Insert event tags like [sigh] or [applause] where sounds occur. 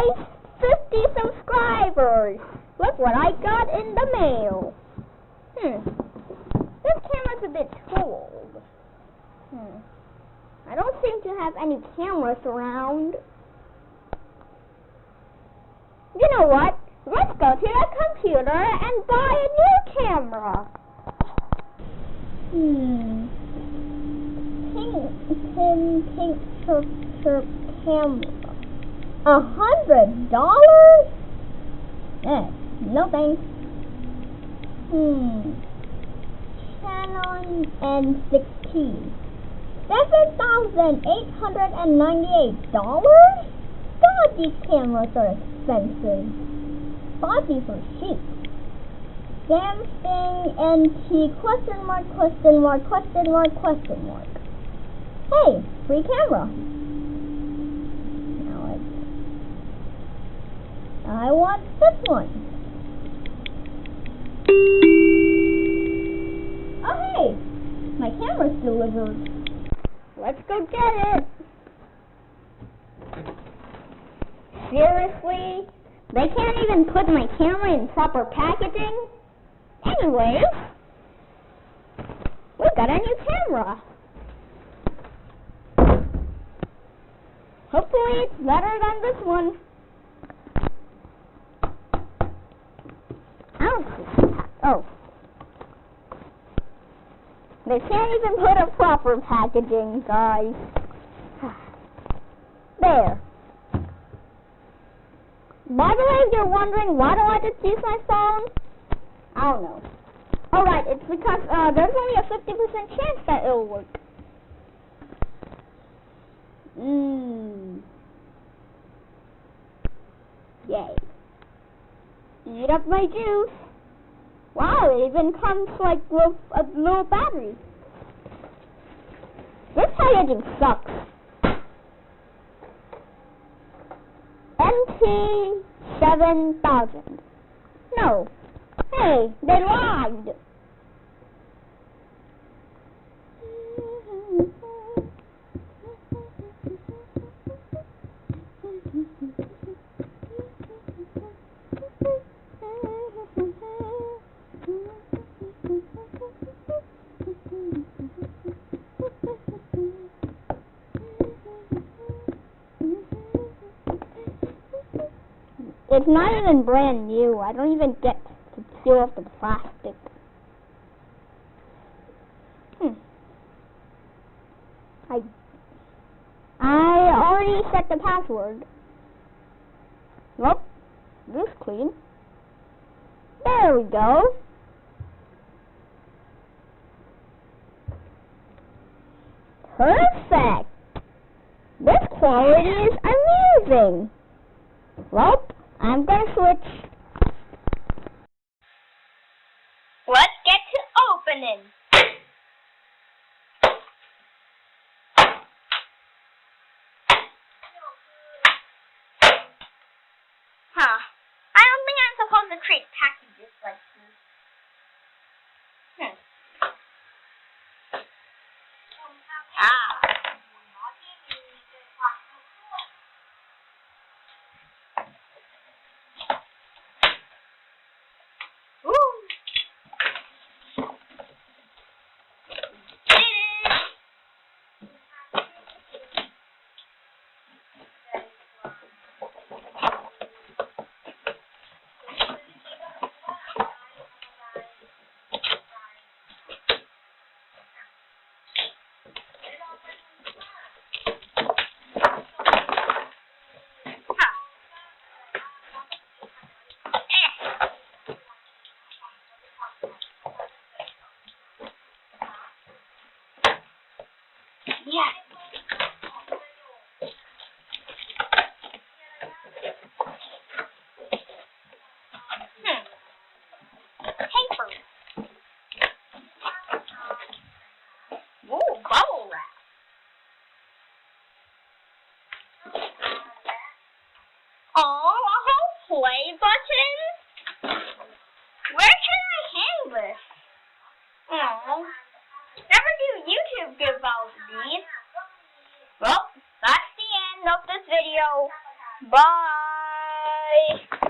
guys! 50 subscribers! Look what I got in the mail. Hmm. This camera's a bit too old. Hmm. I don't seem to have any cameras around. You know what? Let's go to the computer and buy a new camera. Hmm. Pink, pink, pink, chirp camera. A hundred dollars? Eh, no thanks. Hmm. Canon N16. Seven thousand eight hundred and ninety-eight dollars? God, these cameras are expensive. Bought these are cheap. Samsung NT question mark question mark question mark question mark. Hey, free camera. Now it's I want this one. Oh hey, my camera's delivered. Let's go get it. Seriously? They can't even put my camera in proper packaging? Anyways, we got a new camera. Hopefully it's better than this one. I don't see. Oh. They can't even put a proper packaging, guys. [sighs] There. By the way, if you're wondering why do I just use my phone, I don't know. Alright, it's because uh, there's only a 50% chance that it'll work. Mmm. Yay. Eat up my juice. Wow, it even comes like with a little battery. This packaging sucks. MT seven thousand. No. Hey, they lied. It's not even brand new. I don't even get to peel off the plastic. Hmm. I I already set the password. Nope. This clean. There we go. Perfect. This quality is amazing. Well, I'm gonna switch. Let's get to opening. Huh. I don't think I'm supposed to create packages like this. Hmm. Ah. Ooh. Did it. Huh. Eh. Yes. Hmm. Paper. Ooh, bubble wrap. Oh, a whole play button? Where can I hang this? Oh. Never do YouTube give out. Well, that's the end of this video. Bye.